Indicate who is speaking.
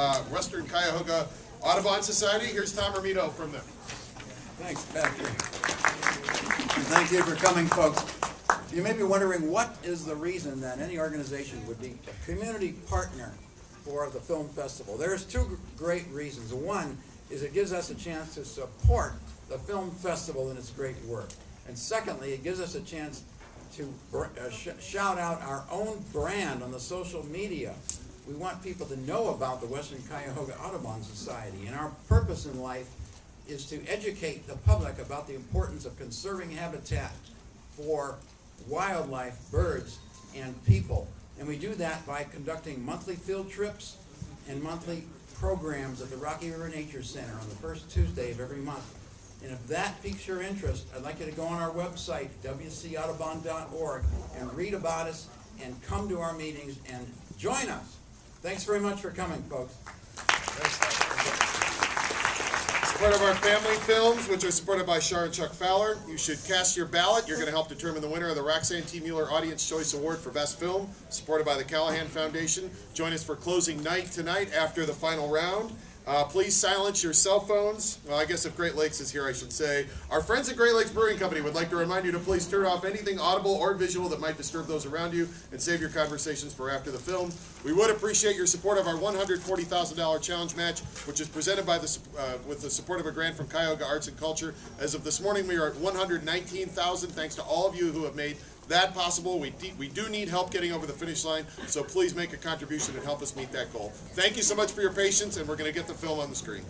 Speaker 1: uh, Western Cuyahoga Audubon Society. Here's Tom Romito from them.
Speaker 2: Thanks, Patrick. Thank you for coming, folks. You may be wondering what is the reason that any organization would be a community partner for the film festival. There's two great reasons. One is it gives us a chance to support the film festival and its great work. And secondly, it gives us a chance to uh, sh- shout out our own brand on the social media. We want people to know about the Western Cuyahoga Audubon Society. And our purpose in life is to educate the public about the importance of conserving habitat for wildlife, birds, and people. And we do that by conducting monthly field trips and monthly programs at the Rocky River Nature Center on the first Tuesday of every month. And if that piques your interest, I'd like you to go on our website, wcaudubon.org, and read about us and come to our meetings and join us. Thanks very much for coming, folks.
Speaker 1: Support of our family films, which are supported by Char and Chuck Fowler. You should cast your ballot. You're going to help determine the winner of the Roxanne T. Mueller Audience Choice Award for Best Film, supported by the Callahan Foundation. Join us for closing night tonight after the final round. Uh, please silence your cell phones. Well, I guess if Great Lakes is here, I should say. Our friends at Great Lakes Brewing Company would like to remind you to please turn off anything audible or visual that might disturb those around you and save your conversations for after the film. We would appreciate your support of our $140,000 challenge match, which is presented by the, uh, with the support of a grant from Cuyahoga Arts and Culture. As of this morning, we are at 119,000. Thanks to all of you who have made that possible. We, we do need help getting over the finish line, so please make a contribution and help us meet that goal. Thank you so much for your patience, and we're going to get the film on the screen.